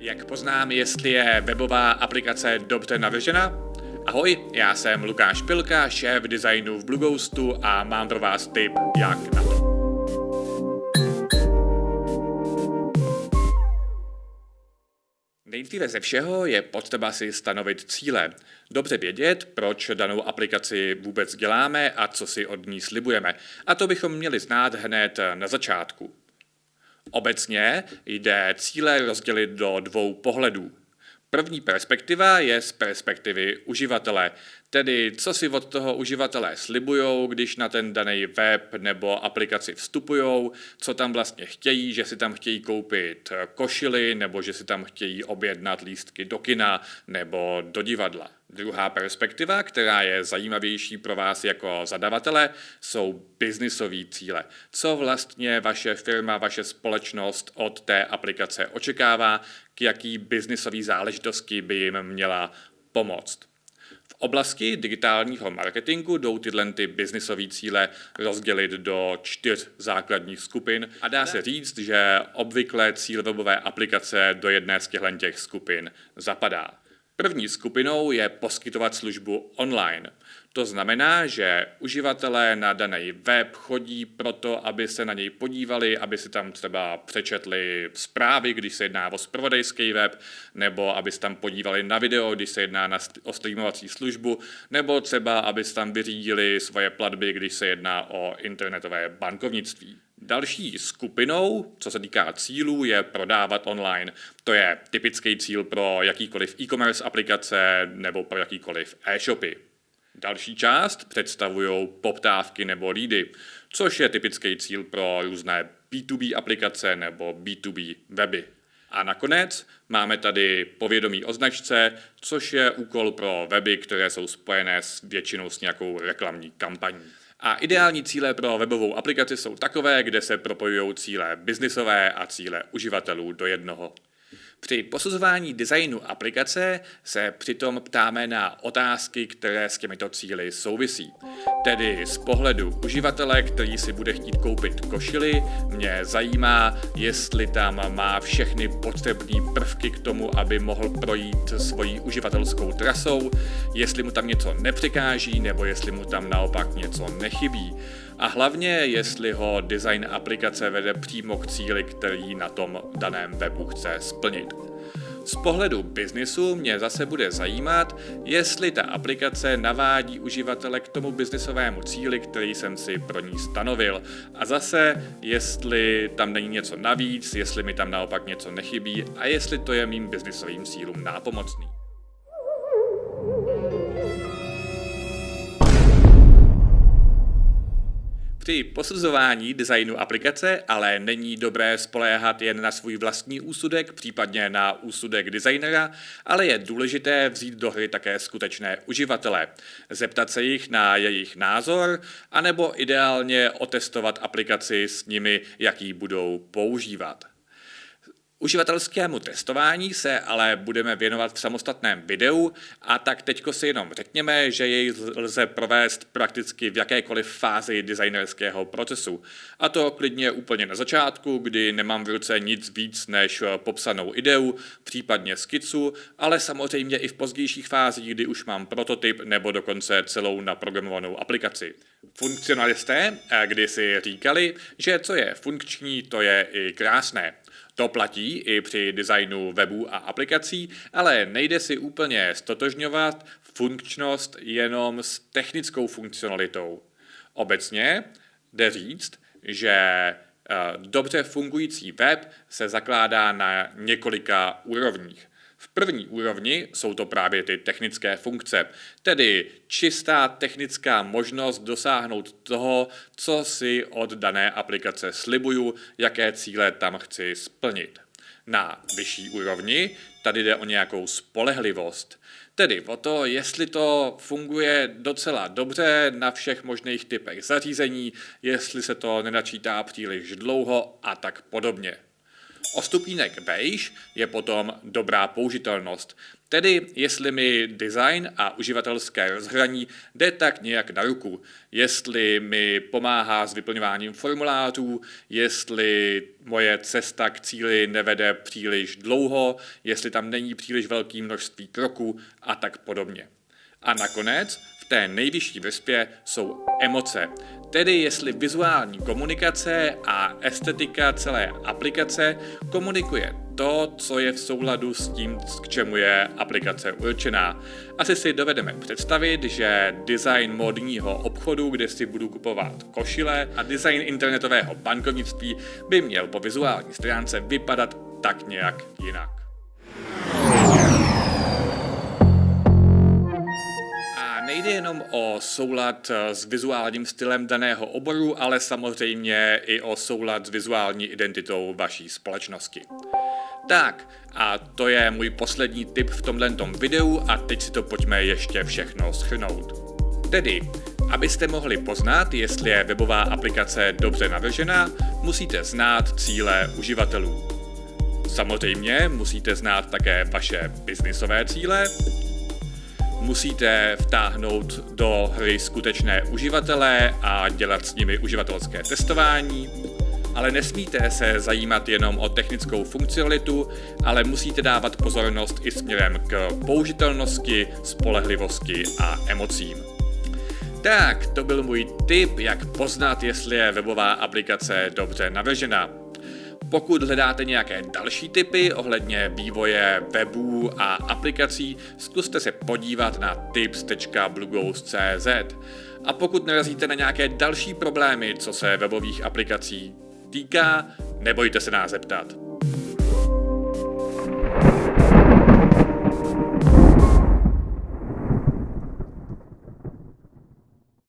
Jak poznám, jestli je webová aplikace dobře navržena? Ahoj, já jsem Lukáš Pilka, šéf designu v Blueghostu a mám pro vás tip, jak na to. Nejdříve ze všeho je potřeba si stanovit cíle. Dobře vědět, proč danou aplikaci vůbec děláme a co si od ní slibujeme. A to bychom měli znát hned na začátku. Obecně jde cíle rozdělit do dvou pohledů. První perspektiva je z perspektivy uživatele, tedy co si od toho uživatelé slibujou, když na ten daný web nebo aplikaci vstupují, co tam vlastně chtějí, že si tam chtějí koupit košily nebo že si tam chtějí objednat lístky do kina nebo do divadla. Druhá perspektiva, která je zajímavější pro vás jako zadavatele, jsou biznisové cíle. Co vlastně vaše firma, vaše společnost od té aplikace očekává, k jaký biznisové záležitosti by jim měla pomoct. V oblasti digitálního marketingu jdou tyhle ty biznisové cíle rozdělit do čtyř základních skupin a dá se říct, že obvykle cíl webové aplikace do jedné z těchto skupin zapadá. První skupinou je poskytovat službu online. To znamená, že uživatelé na daný web chodí proto, aby se na něj podívali, aby si tam třeba přečetli zprávy, když se jedná o zpravodajský web, nebo aby se tam podívali na video, když se jedná na, o streamovací službu, nebo třeba aby se tam vyřídili svoje platby, když se jedná o internetové bankovnictví. Další skupinou, co se týká cílů, je prodávat online. To je typický cíl pro jakýkoliv e-commerce aplikace nebo pro jakýkoliv e-shopy. Další část představují poptávky nebo lídy, což je typický cíl pro různé B2B aplikace nebo B2B weby. A nakonec máme tady povědomí o značce, což je úkol pro weby, které jsou spojené s většinou s nějakou reklamní kampaní. A ideální cíle pro webovou aplikaci jsou takové, kde se propojují cíle biznisové a cíle uživatelů do jednoho. Při posuzování designu aplikace se přitom ptáme na otázky, které s těmito cíly souvisí. Tedy z pohledu uživatele, který si bude chtít koupit košily, mě zajímá, jestli tam má všechny potřebné prvky k tomu, aby mohl projít svojí uživatelskou trasou, jestli mu tam něco nepřekáží nebo jestli mu tam naopak něco nechybí. A hlavně, jestli ho design aplikace vede přímo k cíli, který na tom daném webu chce splnit. Z pohledu biznisu mě zase bude zajímat, jestli ta aplikace navádí uživatele k tomu biznisovému cíli, který jsem si pro ní stanovil. A zase, jestli tam není něco navíc, jestli mi tam naopak něco nechybí a jestli to je mým biznisovým cílům nápomocný. Při posuzování designu aplikace ale není dobré spoléhat jen na svůj vlastní úsudek, případně na úsudek designera, ale je důležité vzít do hry také skutečné uživatele, zeptat se jich na jejich názor, anebo ideálně otestovat aplikaci s nimi, jaký budou používat. Uživatelskému testování se ale budeme věnovat v samostatném videu a tak teďko si jenom řekněme, že jej lze provést prakticky v jakékoliv fázi designerského procesu. A to klidně úplně na začátku, kdy nemám v ruce nic víc než popsanou ideu, případně skicu, ale samozřejmě i v pozdějších fázích, kdy už mám prototyp nebo dokonce celou naprogramovanou aplikaci. Funkcionalisté eh, kdysi říkali, že co je funkční, to je i krásné. To platí i při designu webů a aplikací, ale nejde si úplně stotožňovat funkčnost jenom s technickou funkcionalitou. Obecně jde říct, že eh, dobře fungující web se zakládá na několika úrovních. V první úrovni jsou to právě ty technické funkce, tedy čistá technická možnost dosáhnout toho, co si od dané aplikace slibuju, jaké cíle tam chci splnit. Na vyšší úrovni tady jde o nějakou spolehlivost, tedy o to, jestli to funguje docela dobře na všech možných typech zařízení, jestli se to nenačítá příliš dlouho a tak podobně. O stupínek beige je potom dobrá použitelnost, tedy jestli mi design a uživatelské rozhraní jde tak nějak na ruku, jestli mi pomáhá s vyplňováním formulářů, jestli moje cesta k cíli nevede příliš dlouho, jestli tam není příliš velké množství kroků a tak podobně. A nakonec té nejvyšší vrstvě jsou emoce, tedy jestli vizuální komunikace a estetika celé aplikace komunikuje to, co je v souladu s tím, k čemu je aplikace určená. Asi si dovedeme představit, že design modního obchodu, kde si budu kupovat košile a design internetového bankovnictví by měl po vizuální stránce vypadat tak nějak jinak. Nejde jenom o soulad eh, s vizuálním stylem daného oboru, ale samozřejmě i o soulad s vizuální identitou vaší společnosti. Tak, a to je můj poslední tip v tomhle videu a teď si to pojďme ještě všechno schrnout. Tedy, abyste mohli poznat, jestli je webová aplikace dobře navržená, musíte znát cíle uživatelů. Samozřejmě musíte znát také vaše biznisové cíle, musíte vtáhnout do hry skutečné uživatele a dělat s nimi uživatelské testování, ale nesmíte se zajímat jenom o technickou funkcionalitu, ale musíte dávat pozornost i směrem k použitelnosti, spolehlivosti a emocím. Tak, to byl můj tip, jak poznat, jestli je webová aplikace dobře navržená. Pokud hledáte nějaké další tipy ohledně vývoje webů a aplikací, zkuste se podívat na tips.blughost.cz. A pokud narazíte na nějaké další problémy, co se webových aplikací týká, nebojte se nás zeptat.